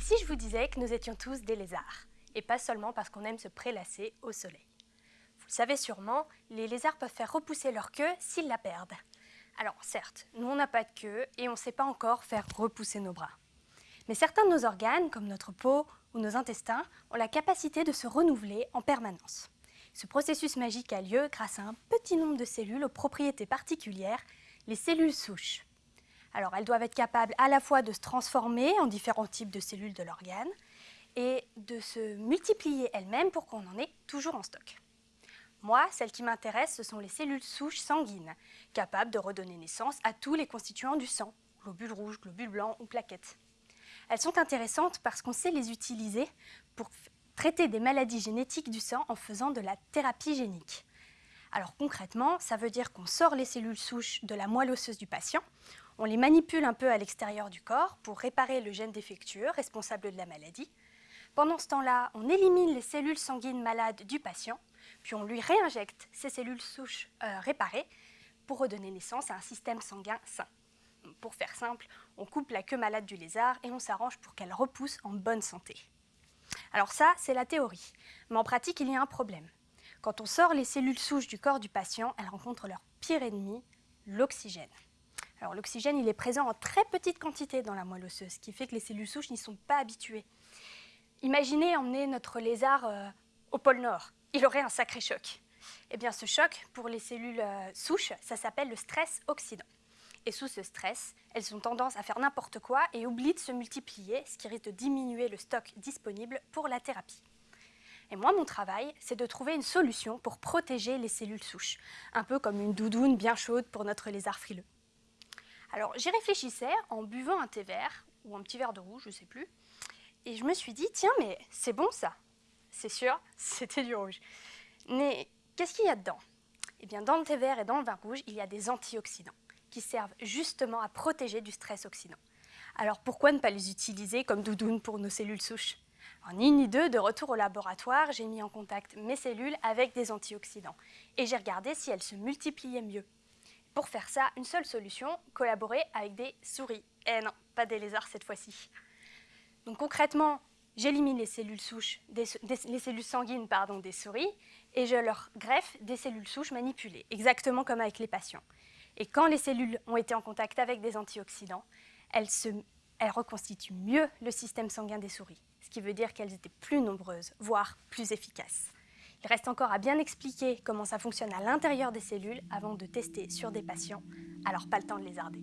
si je vous disais que nous étions tous des lézards, et pas seulement parce qu'on aime se prélasser au soleil? Vous le savez sûrement, les lézards peuvent faire repousser leur queue s'ils la perdent. Alors certes, nous on n'a pas de queue et on ne sait pas encore faire repousser nos bras. Mais certains de nos organes, comme notre peau ou nos intestins, ont la capacité de se renouveler en permanence. Ce processus magique a lieu grâce à un petit nombre de cellules aux propriétés particulières, les cellules souches. Alors elles doivent être capables à la fois de se transformer en différents types de cellules de l'organe et de se multiplier elles-mêmes pour qu'on en ait toujours en stock. Moi, celles qui m'intéressent, ce sont les cellules souches sanguines, capables de redonner naissance à tous les constituants du sang, globules rouges, globules blancs ou plaquettes. Elles sont intéressantes parce qu'on sait les utiliser pour traiter des maladies génétiques du sang en faisant de la thérapie génique. Alors concrètement, ça veut dire qu'on sort les cellules souches de la moelle osseuse du patient, on les manipule un peu à l'extérieur du corps pour réparer le gène défectueux responsable de la maladie. Pendant ce temps-là, on élimine les cellules sanguines malades du patient, puis on lui réinjecte ces cellules souches euh, réparées pour redonner naissance à un système sanguin sain. Pour faire simple, on coupe la queue malade du lézard et on s'arrange pour qu'elle repousse en bonne santé. Alors ça, c'est la théorie. Mais en pratique, il y a un problème. Quand on sort les cellules souches du corps du patient, elles rencontrent leur pire ennemi, l'oxygène. Alors l'oxygène, il est présent en très petite quantité dans la moelle osseuse, ce qui fait que les cellules souches n'y sont pas habituées. Imaginez emmener notre lézard euh, au pôle Nord. Il aurait un sacré choc. Eh bien, ce choc, pour les cellules euh, souches, ça s'appelle le stress oxydant. Et sous ce stress, elles ont tendance à faire n'importe quoi et oublient de se multiplier, ce qui risque de diminuer le stock disponible pour la thérapie. Et moi, mon travail, c'est de trouver une solution pour protéger les cellules souches, un peu comme une doudoune bien chaude pour notre lézard frileux. Alors j'y réfléchissais en buvant un thé vert, ou un petit verre de rouge, je ne sais plus, et je me suis dit, tiens, mais c'est bon ça. C'est sûr, c'était du rouge. Mais qu'est-ce qu'il y a dedans? Eh bien, dans le thé vert et dans le vin rouge, il y a des antioxydants qui servent justement à protéger du stress oxydant. Alors pourquoi ne pas les utiliser comme doudoune pour nos cellules souches? En ni ni deux, de retour au laboratoire, j'ai mis en contact mes cellules avec des antioxydants et j'ai regardé si elles se multipliaient mieux. Pour faire ça, une seule solution, collaborer avec des souris. Eh non, pas des lézards cette fois-ci. Donc concrètement, j'élimine les cellules souches, les cellules sanguines pardon, des souris et je leur greffe des cellules souches manipulées, exactement comme avec les patients. Et quand les cellules ont été en contact avec des antioxydants, elles, elles reconstituent mieux le système sanguin des souris, ce qui veut dire qu'elles étaient plus nombreuses, voire plus efficaces. Il reste encore à bien expliquer comment ça fonctionne à l'intérieur des cellules avant de tester sur des patients, alors pas le temps de lézarder.